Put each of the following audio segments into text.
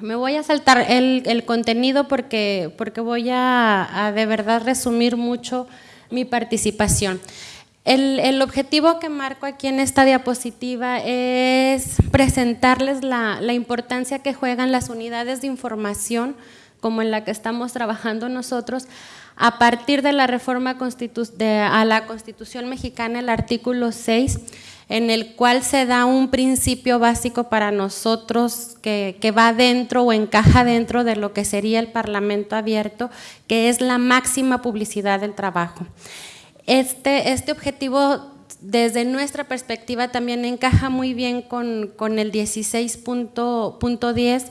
me voy a saltar el, contenido porque, porque voy a, de verdad resumir mucho mi participación. El, objetivo que marco aquí en esta diapositiva es presentarles la, importancia que juegan las unidades de información, como en la que estamos trabajando nosotros, a partir de la reforma a la Constitución mexicana, el artículo 6, en el cual se da un principio básico para nosotros que, va dentro o encaja dentro de lo que sería el Parlamento abierto, que es la máxima publicidad del trabajo. Este, este objetivo desde nuestra perspectiva también encaja muy bien con, el 16.10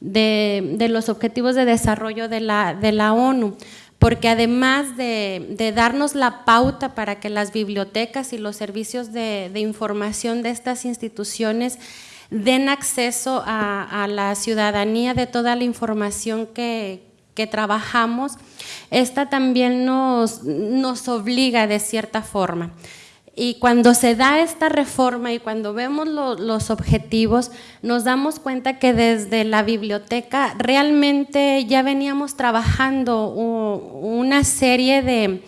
de, los objetivos de desarrollo de la ONU porque además de, darnos la pauta para que las bibliotecas y los servicios de, información de estas instituciones den acceso a, la ciudadanía de toda la información que, trabajamos, esta también nos obliga de cierta forma. Y cuando se da esta reforma y cuando vemos los objetivos, nos damos cuenta que desde la biblioteca realmente ya veníamos trabajando una serie de,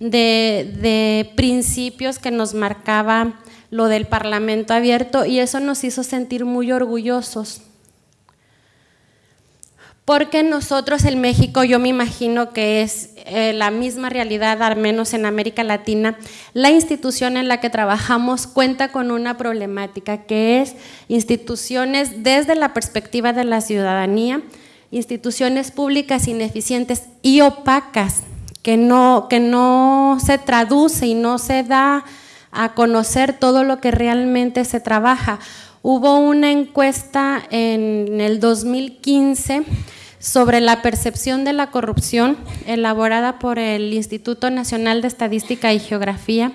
de principios que nos marcaba lo del Parlamento abierto y eso nos hizo sentir muy orgullosos porque nosotros en México, yo me imagino que es eh, la misma realidad, al menos en América Latina, la institución en la que trabajamos cuenta con una problemática que es instituciones desde la perspectiva de la ciudadanía, instituciones públicas ineficientes y opacas, que no, que no se traduce y no se da a conocer todo lo que realmente se trabaja. Hubo una encuesta en el 2015 sobre la percepción de la corrupción elaborada por el Instituto Nacional de Estadística y Geografía,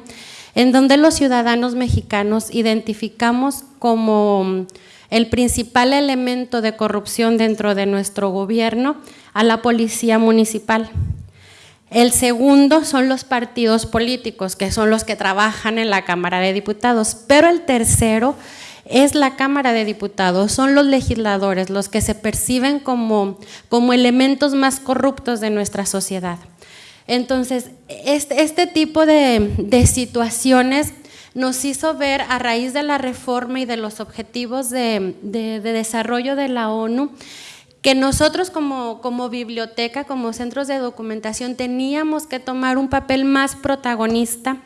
en donde los ciudadanos mexicanos identificamos como el principal elemento de corrupción dentro de nuestro gobierno a la policía municipal. El segundo son los partidos políticos, que son los que trabajan en la Cámara de Diputados, pero el tercero es la Cámara de Diputados, son los legisladores los que se perciben como, como elementos más corruptos de nuestra sociedad. Entonces, este, este tipo de, situaciones nos hizo ver a raíz de la reforma y de los objetivos de, desarrollo de la ONU, que nosotros como, como, biblioteca, como centros de documentación, teníamos que tomar un papel más protagonista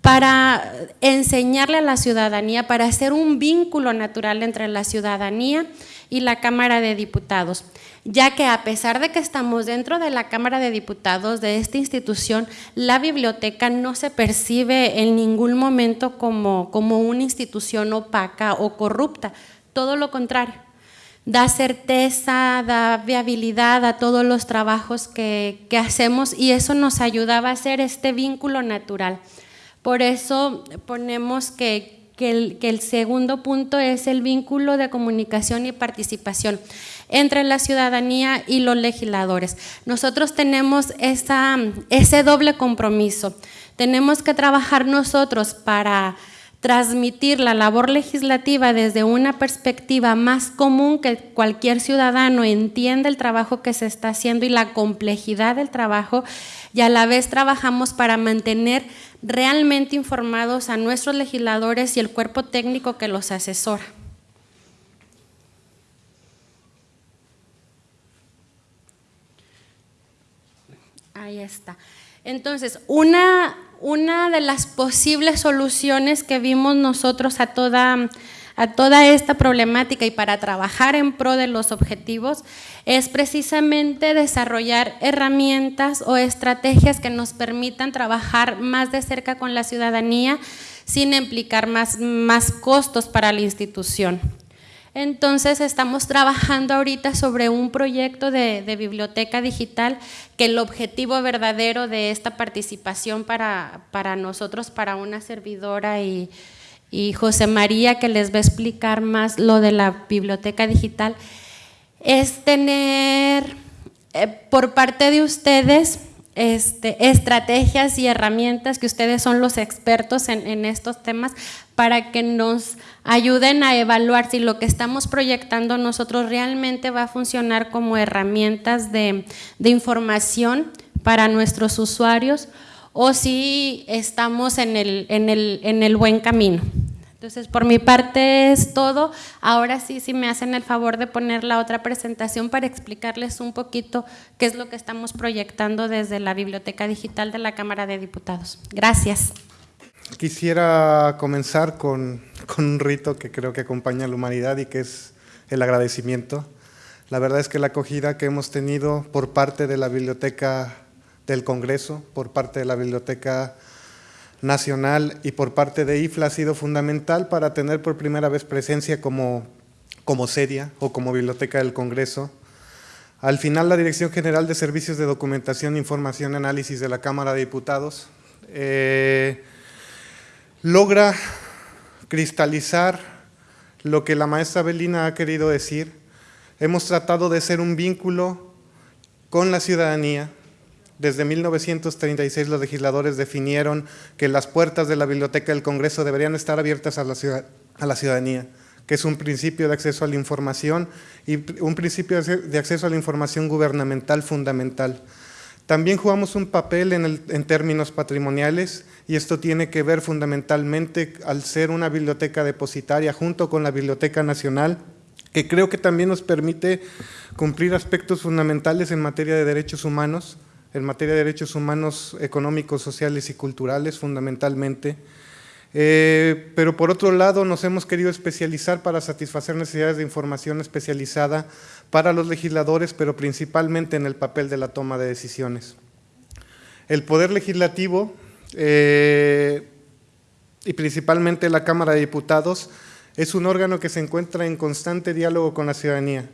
para enseñarle a la ciudadanía, para hacer un vínculo natural entre la ciudadanía y la Cámara de Diputados, ya que a pesar de que estamos dentro de la Cámara de Diputados de esta institución, la biblioteca no se percibe en ningún momento como, como una institución opaca o corrupta, todo lo contrario da certeza, da viabilidad a todos los trabajos que, que, hacemos y eso nos ayudaba a hacer este vínculo natural. Por eso ponemos que, el, segundo punto es el vínculo de comunicación y participación entre la ciudadanía y los legisladores. Nosotros tenemos ese doble compromiso. Tenemos que trabajar nosotros para transmitir la labor legislativa desde una perspectiva más común que cualquier ciudadano entienda el trabajo que se está haciendo y la complejidad del trabajo y a la vez trabajamos para mantener realmente informados a nuestros legisladores y el cuerpo técnico que los asesora. Ahí está. Entonces, una, una de las posibles soluciones que vimos nosotros a toda a toda esta problemática y para trabajar en pro de los objetivos es precisamente desarrollar herramientas o estrategias que nos permitan trabajar más de cerca con la ciudadanía sin implicar más, más costos para la institución. Entonces estamos trabajando ahorita sobre un proyecto de, biblioteca digital que el objetivo verdadero de esta participación para, para nosotros, para una servidora y, y José María que les va a explicar más lo de la biblioteca digital, es tener eh, por parte de ustedes este, estrategias y herramientas que ustedes son los expertos en, estos temas para que nos ayuden a evaluar si lo que estamos proyectando nosotros realmente va a funcionar como herramientas de, información para nuestros usuarios o si estamos en el, en el buen camino. Entonces, por mi parte es todo. Ahora sí, si me hacen el favor de poner la otra presentación para explicarles un poquito qué es lo que estamos proyectando desde la Biblioteca Digital de la Cámara de Diputados. Gracias. Quisiera comenzar con, con un rito que creo que acompaña a la humanidad y que es el agradecimiento. La verdad es que la acogida que hemos tenido por parte de la Biblioteca del Congreso, por parte de la Biblioteca nacional y por parte de IFLA ha sido fundamental para tener por primera vez presencia como, como seria o como biblioteca del Congreso. Al final, la Dirección General de Servicios de Documentación, Información y Análisis de la Cámara de Diputados eh, logra cristalizar lo que la maestra Belina ha querido decir. Hemos tratado de ser un vínculo con la ciudadanía, desde 1936 los legisladores definieron que las puertas de la Biblioteca del Congreso deberían estar abiertas a la, a la ciudadanía, que es un principio de acceso a la información y un principio de acceso a la información gubernamental fundamental. También jugamos un papel en, en, términos patrimoniales y esto tiene que ver fundamentalmente al ser una biblioteca depositaria junto con la Biblioteca Nacional, que creo que también nos permite cumplir aspectos fundamentales en materia de derechos humanos, en materia de derechos humanos económicos, sociales y culturales fundamentalmente. Eh, pero por otro lado nos hemos querido especializar para satisfacer necesidades de información especializada para los legisladores, pero principalmente en el papel de la toma de decisiones. El Poder Legislativo eh, y principalmente la Cámara de Diputados es un órgano que se encuentra en constante diálogo con la ciudadanía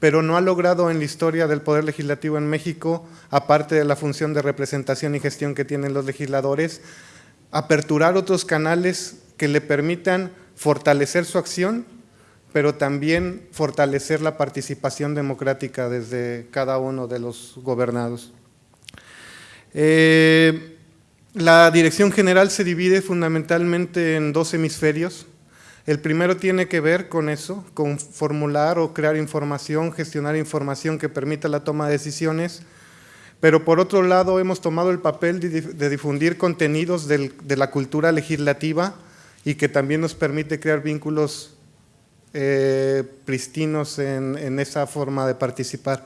pero no ha logrado en la historia del Poder Legislativo en México, aparte de la función de representación y gestión que tienen los legisladores, aperturar otros canales que le permitan fortalecer su acción, pero también fortalecer la participación democrática desde cada uno de los gobernados. Eh, la dirección general se divide fundamentalmente en dos hemisferios, el primero tiene que ver con eso, con formular o crear información, gestionar información que permita la toma de decisiones, pero por otro lado hemos tomado el papel de, difundir contenidos de la cultura legislativa y que también nos permite crear vínculos eh, pristinos en, esa forma de participar.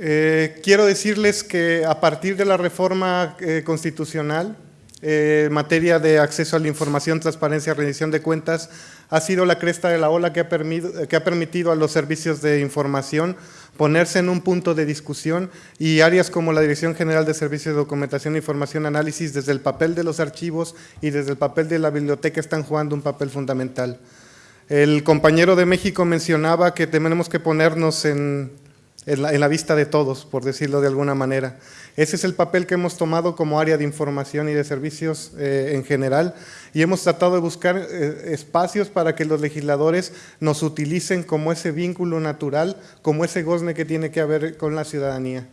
Eh, quiero decirles que a partir de la reforma eh, constitucional, en materia de acceso a la información, transparencia, rendición de cuentas, ha sido la cresta de la ola que ha, que ha permitido a los servicios de información ponerse en un punto de discusión y áreas como la Dirección General de Servicios de Documentación, Información, Análisis, desde el papel de los archivos y desde el papel de la biblioteca están jugando un papel fundamental. El compañero de México mencionaba que tenemos que ponernos en, en la, vista de todos, por decirlo de alguna manera. Ese es el papel que hemos tomado como área de información y de servicios eh, en general y hemos tratado de buscar eh, espacios para que los legisladores nos utilicen como ese vínculo natural, como ese gozne que tiene que haber con la ciudadanía.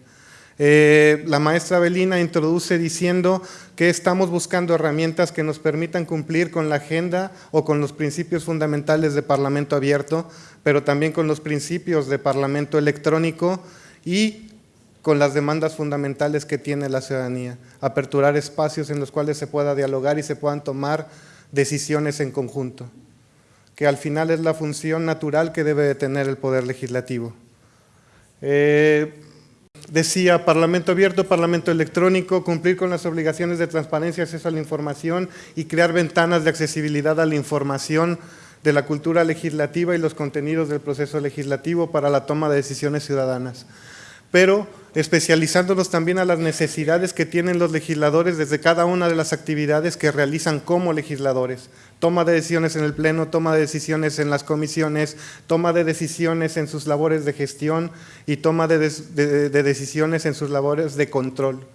Eh, la maestra Belina introduce diciendo que estamos buscando herramientas que nos permitan cumplir con la agenda o con los principios fundamentales de Parlamento abierto, pero también con los principios de Parlamento electrónico y con las demandas fundamentales que tiene la ciudadanía, aperturar espacios en los cuales se pueda dialogar y se puedan tomar decisiones en conjunto, que al final es la función natural que debe de tener el Poder Legislativo. Eh, Decía, Parlamento abierto, Parlamento electrónico, cumplir con las obligaciones de transparencia, acceso a la información y crear ventanas de accesibilidad a la información de la cultura legislativa y los contenidos del proceso legislativo para la toma de decisiones ciudadanas. Pero especializándonos también a las necesidades que tienen los legisladores desde cada una de las actividades que realizan como legisladores. Toma de decisiones en el Pleno, toma de decisiones en las comisiones, toma de decisiones en sus labores de gestión y toma de, decisiones en sus labores de control.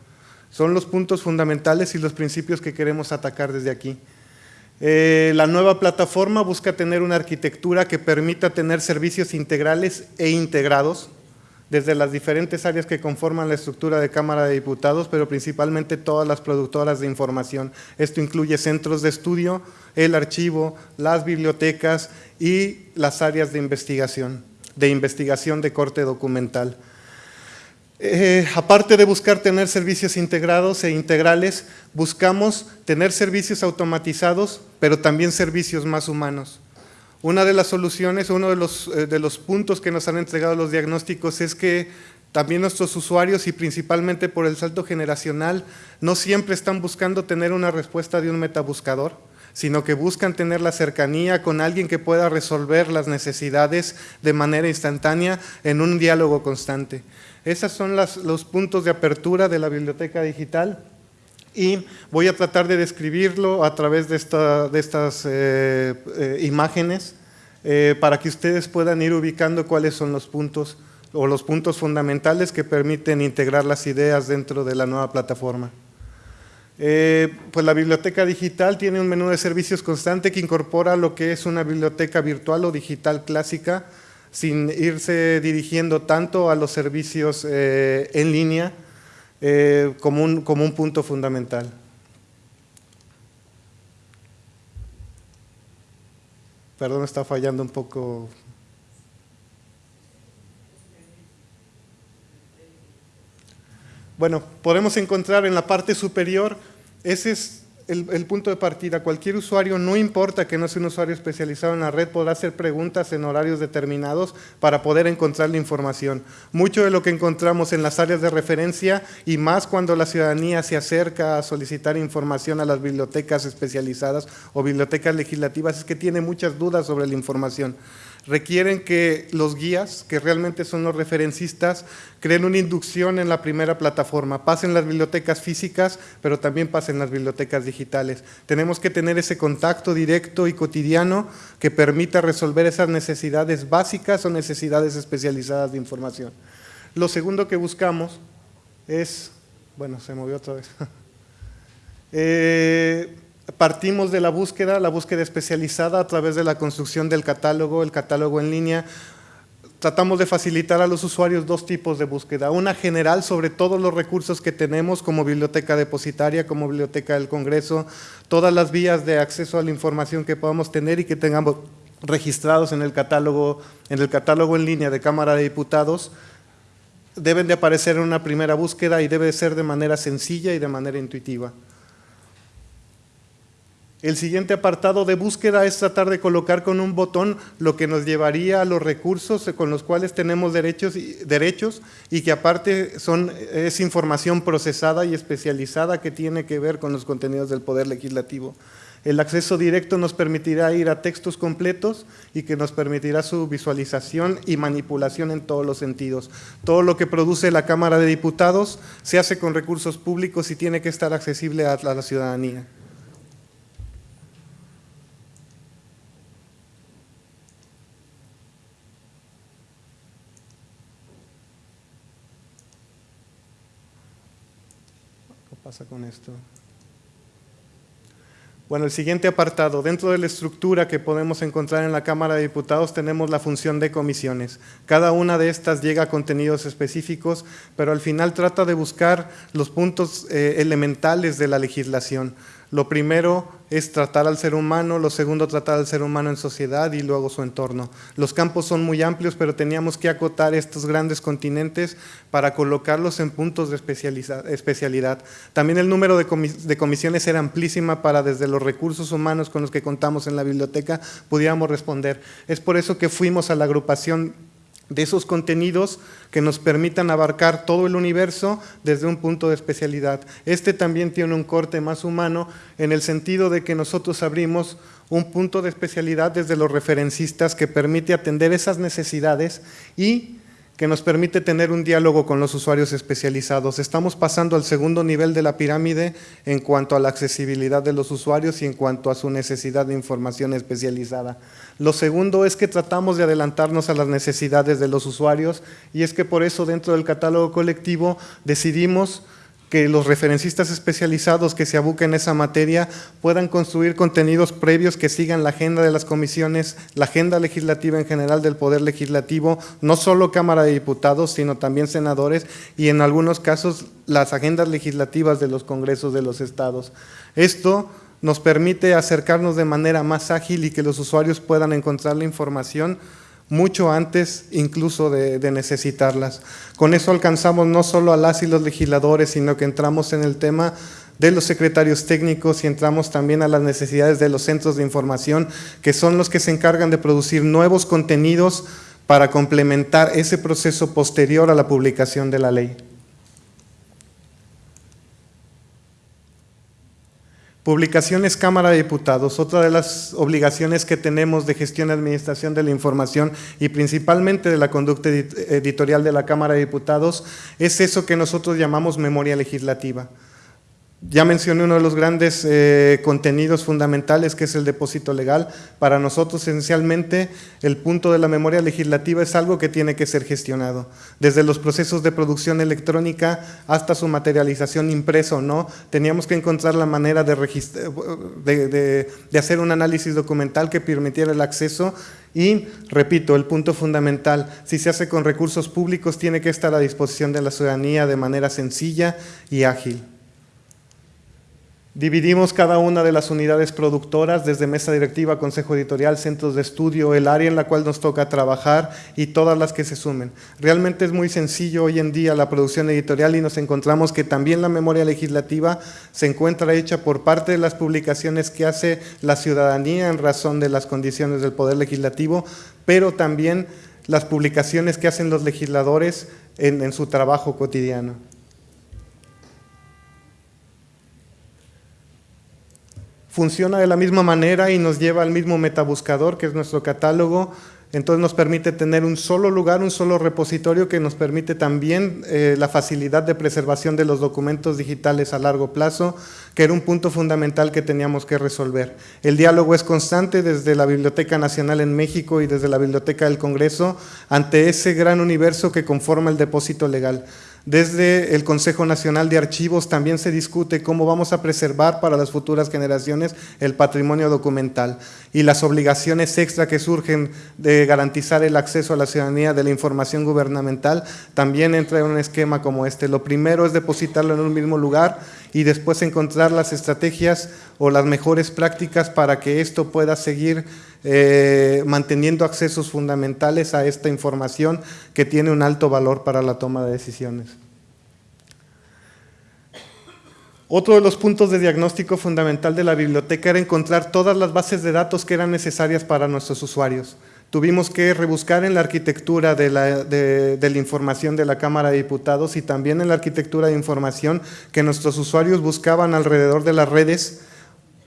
Son los puntos fundamentales y los principios que queremos atacar desde aquí. Eh, la nueva plataforma busca tener una arquitectura que permita tener servicios integrales e integrados, desde las diferentes áreas que conforman la estructura de Cámara de Diputados, pero principalmente todas las productoras de información. Esto incluye centros de estudio, el archivo, las bibliotecas y las áreas de investigación, de investigación de corte documental. Eh, aparte de buscar tener servicios integrados e integrales, buscamos tener servicios automatizados, pero también servicios más humanos. Una de las soluciones, uno de los, eh, de los puntos que nos han entregado los diagnósticos es que también nuestros usuarios y principalmente por el salto generacional no siempre están buscando tener una respuesta de un metabuscador, sino que buscan tener la cercanía con alguien que pueda resolver las necesidades de manera instantánea en un diálogo constante. Esos son los puntos de apertura de la biblioteca digital y voy a tratar de describirlo a través de, estas eh, eh, imágenes eh, para que ustedes puedan ir ubicando cuáles son los puntos o los puntos fundamentales que permiten integrar las ideas dentro de la nueva plataforma. pues la biblioteca digital tiene un menú de servicios constante que incorpora lo que es una biblioteca virtual o digital clásica sin irse dirigiendo tanto a los servicios en línea, eh, como, un, como un punto fundamental. Perdón, está fallando un poco. Bueno, podemos encontrar en la parte superior, ese es el, punto de partida. Cualquier usuario, no importa que no sea un usuario especializado en la red, podrá hacer preguntas en horarios determinados para poder encontrar la información. Mucho de lo que encontramos en las áreas de referencia y más cuando la ciudadanía se acerca a solicitar información a las bibliotecas especializadas o bibliotecas legislativas es que tiene muchas dudas sobre la información requieren que los guías, que realmente son los referencistas, creen una inducción en la primera plataforma, pasen las bibliotecas físicas, pero también pasen las bibliotecas digitales. Tenemos que tener ese contacto directo y cotidiano que permita resolver esas necesidades básicas o necesidades especializadas de información. Lo segundo que buscamos es, bueno, se movió otra vez, eh, partimos de la búsqueda, la búsqueda especializada a través de la construcción del catálogo, el catálogo en línea. Tratamos de facilitar a los usuarios dos tipos de búsqueda. Una general sobre todos los recursos que tenemos como biblioteca depositaria, como biblioteca del Congreso, todas las vías de acceso a la información que podamos tener y que tengamos registrados en el catálogo en, el catálogo en línea de Cámara de Diputados, deben de aparecer en una primera búsqueda y debe ser de manera sencilla y de manera intuitiva. El siguiente apartado de búsqueda es tratar de colocar con un botón lo que nos llevaría a los recursos con los cuales tenemos derechos y, derechos y que aparte son, es información procesada y especializada que tiene que ver con los contenidos del Poder Legislativo. El acceso directo nos permitirá ir a textos completos y que nos permitirá su visualización y manipulación en todos los sentidos. Todo lo que produce la Cámara de Diputados se hace con recursos públicos y tiene que estar accesible a la ciudadanía. Pasa con esto? Bueno, el siguiente apartado, dentro de la estructura que podemos encontrar en la Cámara de Diputados tenemos la función de comisiones. Cada una de estas llega a contenidos específicos, pero al final trata de buscar los puntos eh, elementales de la legislación. Lo primero es tratar al ser humano, lo segundo tratar al ser humano en sociedad y luego su entorno. Los campos son muy amplios, pero teníamos que acotar estos grandes continentes para colocarlos en puntos de especialidad. También el número de, comisiones era amplísima para desde los recursos humanos con los que contamos en la biblioteca pudiéramos responder. Es por eso que fuimos a la agrupación de esos contenidos que nos permitan abarcar todo el universo desde un punto de especialidad. Este también tiene un corte más humano en el sentido de que nosotros abrimos un punto de especialidad desde los referencistas que permite atender esas necesidades y que nos permite tener un diálogo con los usuarios especializados. Estamos pasando al segundo nivel de la pirámide en cuanto a la accesibilidad de los usuarios y en cuanto a su necesidad de información especializada. Lo segundo es que tratamos de adelantarnos a las necesidades de los usuarios y es que por eso dentro del catálogo colectivo decidimos que los referencistas especializados que se abuquen en esa materia puedan construir contenidos previos que sigan la agenda de las comisiones, la agenda legislativa en general del Poder Legislativo, no solo Cámara de Diputados, sino también senadores y en algunos casos las agendas legislativas de los congresos de los estados. Esto nos permite acercarnos de manera más ágil y que los usuarios puedan encontrar la información mucho antes incluso de, necesitarlas. Con eso alcanzamos no solo a las y los legisladores, sino que entramos en el tema de los secretarios técnicos y entramos también a las necesidades de los centros de información, que son los que se encargan de producir nuevos contenidos para complementar ese proceso posterior a la publicación de la ley. Publicaciones Cámara de Diputados, otra de las obligaciones que tenemos de gestión y administración de la información y principalmente de la conducta editorial de la Cámara de Diputados es eso que nosotros llamamos memoria legislativa. Ya mencioné uno de los grandes eh, contenidos fundamentales que es el depósito legal. Para nosotros esencialmente el punto de la memoria legislativa es algo que tiene que ser gestionado. Desde los procesos de producción electrónica hasta su materialización impresa o no, teníamos que encontrar la manera de, de hacer un análisis documental que permitiera el acceso y, repito, el punto fundamental, si se hace con recursos públicos tiene que estar a disposición de la ciudadanía de manera sencilla y ágil. Dividimos cada una de las unidades productoras desde mesa directiva, consejo editorial, centros de estudio, el área en la cual nos toca trabajar y todas las que se sumen. Realmente es muy sencillo hoy en día la producción editorial y nos encontramos que también la memoria legislativa se encuentra hecha por parte de las publicaciones que hace la ciudadanía en razón de las condiciones del Poder Legislativo, pero también las publicaciones que hacen los legisladores en, su trabajo cotidiano. Funciona de la misma manera y nos lleva al mismo metabuscador que es nuestro catálogo, entonces nos permite tener un solo lugar, un solo repositorio que nos permite también eh, la facilidad de preservación de los documentos digitales a largo plazo, que era un punto fundamental que teníamos que resolver. El diálogo es constante desde la Biblioteca Nacional en México y desde la Biblioteca del Congreso ante ese gran universo que conforma el depósito legal. Desde el Consejo Nacional de Archivos también se discute cómo vamos a preservar para las futuras generaciones el patrimonio documental y las obligaciones extra que surgen de garantizar el acceso a la ciudadanía de la información gubernamental también entra en un esquema como este. Lo primero es depositarlo en un mismo lugar y después encontrar las estrategias o las mejores prácticas para que esto pueda seguir eh, manteniendo accesos fundamentales a esta información que tiene un alto valor para la toma de decisiones. Otro de los puntos de diagnóstico fundamental de la biblioteca era encontrar todas las bases de datos que eran necesarias para nuestros usuarios. Tuvimos que rebuscar en la arquitectura de la, de la, información de la Cámara de Diputados y también en la arquitectura de información que nuestros usuarios buscaban alrededor de las redes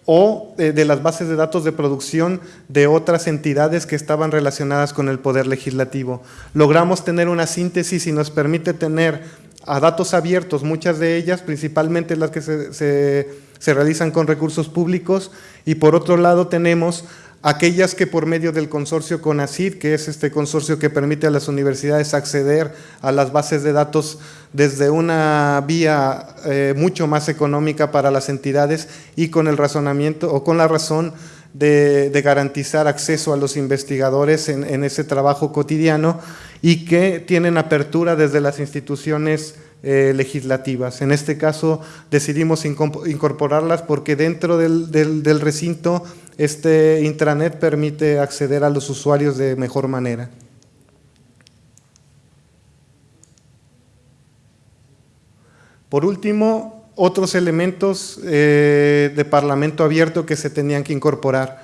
o eh, de las bases de datos de producción de otras entidades que estaban relacionadas con el Poder Legislativo. Logramos tener una síntesis y nos permite tener a datos abiertos, muchas de ellas, principalmente las que se, se realizan con recursos públicos, y por otro lado tenemos aquellas que por medio del consorcio CONACID, que es este consorcio que permite a las universidades acceder a las bases de datos desde una vía eh, mucho más económica para las entidades y con el razonamiento o con la razón de, garantizar acceso a los investigadores en, ese trabajo cotidiano y que tienen apertura desde las instituciones eh, legislativas. En este caso decidimos incorporarlas porque dentro del recinto este intranet permite acceder a los usuarios de mejor manera. Por último, otros elementos eh, de parlamento abierto que se tenían que incorporar.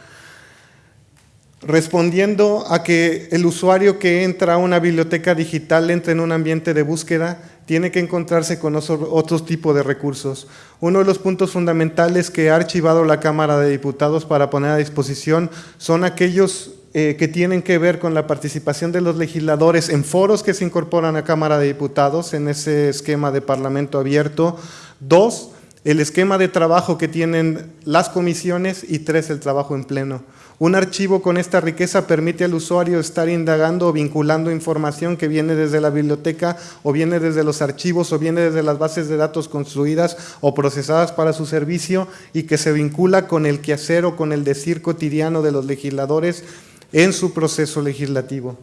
Respondiendo a que el usuario que entra a una biblioteca digital entra en un ambiente de búsqueda, tiene que encontrarse con otros tipos de recursos. Uno de los puntos fundamentales que ha archivado la Cámara de Diputados para poner a disposición son aquellos eh, que tienen que ver con la participación de los legisladores en foros que se incorporan a Cámara de Diputados en ese esquema de Parlamento abierto. Dos, el esquema de trabajo que tienen las comisiones y tres, el trabajo en pleno. Un archivo con esta riqueza permite al usuario estar indagando o vinculando información que viene desde la biblioteca o viene desde los archivos o viene desde las bases de datos construidas o procesadas para su servicio y que se vincula con el quehacer o con el decir cotidiano de los legisladores en su proceso legislativo.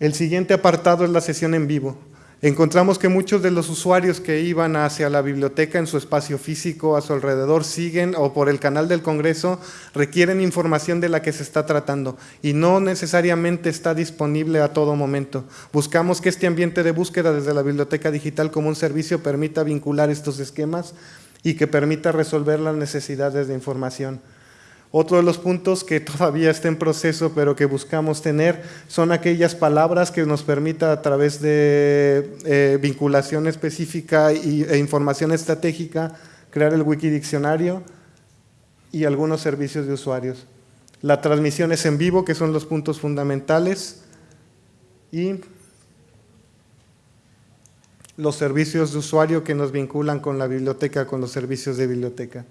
El siguiente apartado es la sesión en vivo. Encontramos que muchos de los usuarios que iban hacia la biblioteca en su espacio físico, a su alrededor, siguen o por el canal del Congreso, requieren información de la que se está tratando y no necesariamente está disponible a todo momento. Buscamos que este ambiente de búsqueda desde la biblioteca digital como un servicio permita vincular estos esquemas y que permita resolver las necesidades de información. Otro de los puntos que todavía está en proceso, pero que buscamos tener, son aquellas palabras que nos permita a través de eh, vinculación específica y, e información estratégica, crear el wikidiccionario y algunos servicios de usuarios. La transmisión es en vivo, que son los puntos fundamentales, y los servicios de usuario que nos vinculan con la biblioteca, con los servicios de biblioteca.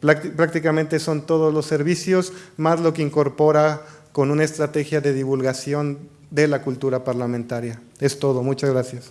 Prácticamente son todos los servicios, más lo que incorpora con una estrategia de divulgación de la cultura parlamentaria. Es todo. Muchas gracias.